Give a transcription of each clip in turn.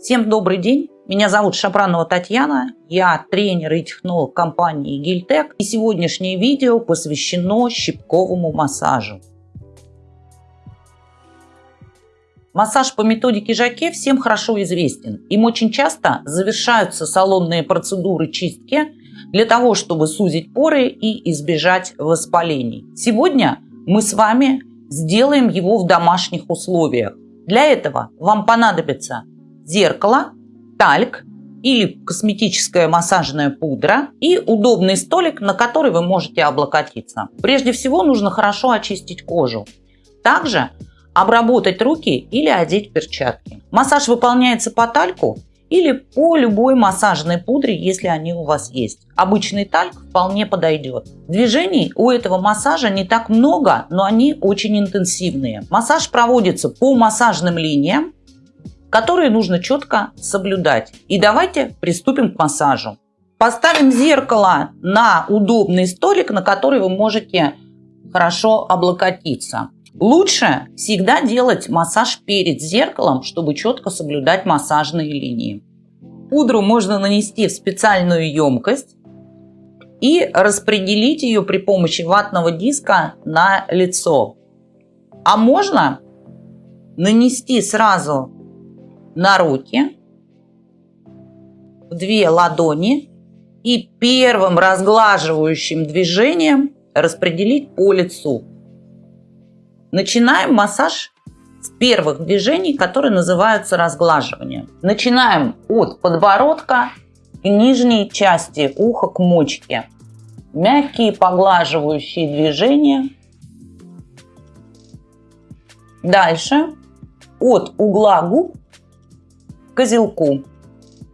Всем добрый день. Меня зовут Шапранова Татьяна. Я тренер и технолог компании Гильтек. И сегодняшнее видео посвящено щипковому массажу. Массаж по методике Жаке всем хорошо известен. Им очень часто завершаются салонные процедуры чистки для того, чтобы сузить поры и избежать воспалений. Сегодня мы с вами сделаем его в домашних условиях. Для этого вам понадобится зеркало, тальк или косметическая массажная пудра и удобный столик, на который вы можете облокотиться. Прежде всего нужно хорошо очистить кожу. Также обработать руки или одеть перчатки. Массаж выполняется по тальку или по любой массажной пудре, если они у вас есть. Обычный тальк вполне подойдет. Движений у этого массажа не так много, но они очень интенсивные. Массаж проводится по массажным линиям, которые нужно четко соблюдать. И давайте приступим к массажу. Поставим зеркало на удобный столик, на который вы можете хорошо облокотиться. Лучше всегда делать массаж перед зеркалом, чтобы четко соблюдать массажные линии. Пудру можно нанести в специальную емкость и распределить ее при помощи ватного диска на лицо. А можно нанести сразу на руки, в две ладони и первым разглаживающим движением распределить по лицу. Начинаем массаж с первых движений, которые называются разглаживанием. Начинаем от подбородка к нижней части уха к мочке. Мягкие поглаживающие движения. Дальше от угла губ козелку.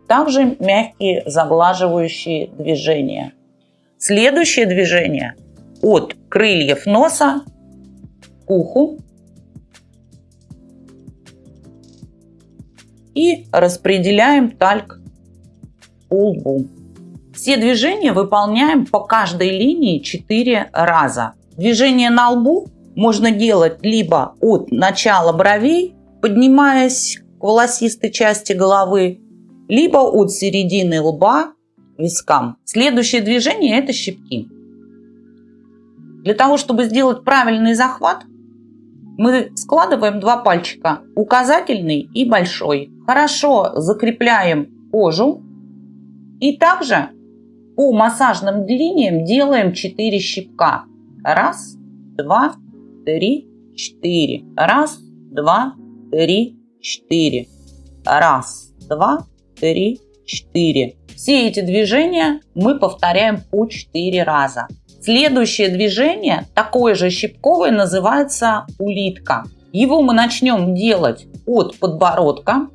Также мягкие заглаживающие движения. Следующее движение от крыльев носа к уху и распределяем тальк по лбу. Все движения выполняем по каждой линии 4 раза. Движение на лбу можно делать либо от начала бровей, поднимаясь к волосистой части головы, либо от середины лба к вискам. Следующее движение – это щипки. Для того, чтобы сделать правильный захват, мы складываем два пальчика, указательный и большой. Хорошо закрепляем кожу и также по массажным линиям делаем 4 щипка. Раз, два, три, четыре. Раз, два, три, четыре. Раз, два, три, четыре. Все эти движения мы повторяем по 4 раза. Следующее движение, такое же щипковое, называется улитка. Его мы начнем делать от подбородка,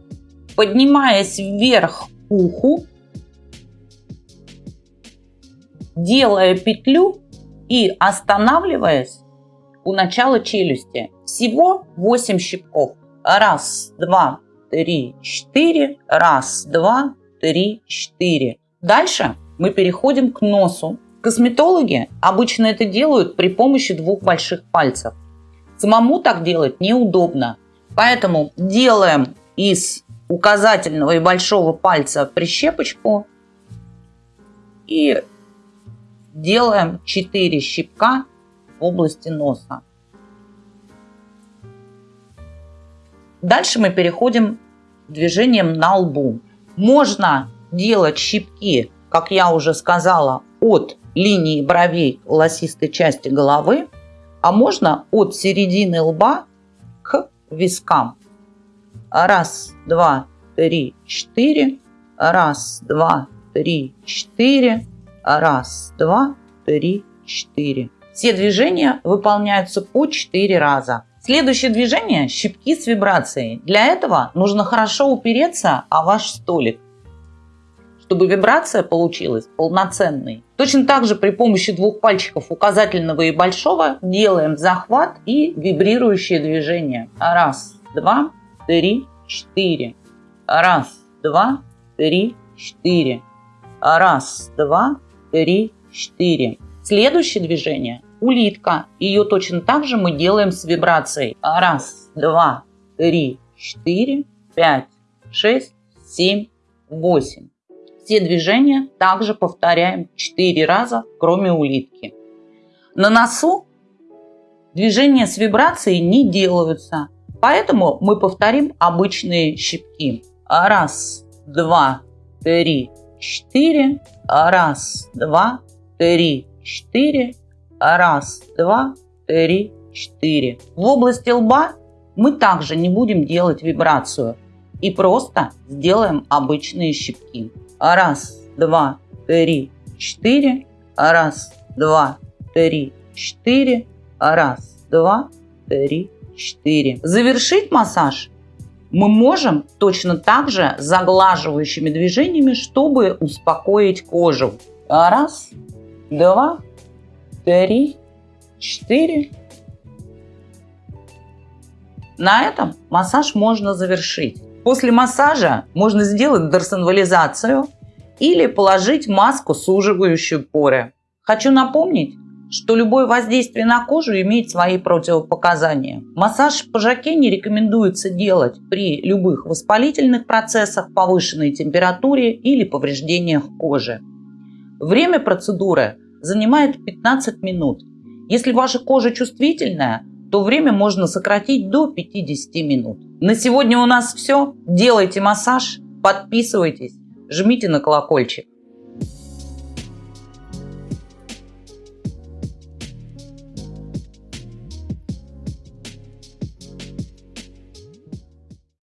поднимаясь вверх к уху, делая петлю и останавливаясь у начала челюсти. Всего 8 щипков. Раз, два, три, четыре. Раз, два, три, четыре. Дальше мы переходим к носу. Косметологи обычно это делают при помощи двух больших пальцев. Самому так делать неудобно. Поэтому делаем из указательного и большого пальца прищепочку и делаем 4 щипка в области носа. Дальше мы переходим к движениям на лбу. Можно делать щипки, как я уже сказала, от линии бровей волосистой части головы, а можно от середины лба к вискам. Раз, два, три, четыре. Раз, два, три, четыре. Раз, два, три, четыре. Все движения выполняются по 4 раза. Следующее движение – щипки с вибрацией. Для этого нужно хорошо упереться о ваш столик чтобы вибрация получилась полноценной. Точно так же при помощи двух пальчиков указательного и большого делаем захват и вибрирующие движения. Раз, два, три, четыре. Раз, два, три, четыре. Раз, два, три, четыре. Следующее движение – улитка. Ее точно так же мы делаем с вибрацией. Раз, два, три, четыре, пять, шесть, семь, восемь. Все движения также повторяем 4 раза, кроме улитки. На носу движения с вибрацией не делаются, поэтому мы повторим обычные щипки. Раз, два, три, четыре. Раз, два, три, четыре. Раз, два, три, четыре. В области лба мы также не будем делать вибрацию и просто сделаем обычные щипки. Раз, два, три, четыре. Раз, два, три, четыре. Раз, два, три, четыре. Завершить массаж мы можем точно так же заглаживающими движениями, чтобы успокоить кожу. Раз, два, три, четыре. На этом массаж можно завершить. После массажа можно сделать дорсонвализацию или положить маску, суживающую поры. Хочу напомнить, что любое воздействие на кожу имеет свои противопоказания. Массаж по жаке не рекомендуется делать при любых воспалительных процессах, повышенной температуре или повреждениях кожи. Время процедуры занимает 15 минут. Если ваша кожа чувствительная, то время можно сократить до 50 минут. На сегодня у нас все. Делайте массаж, подписывайтесь, жмите на колокольчик.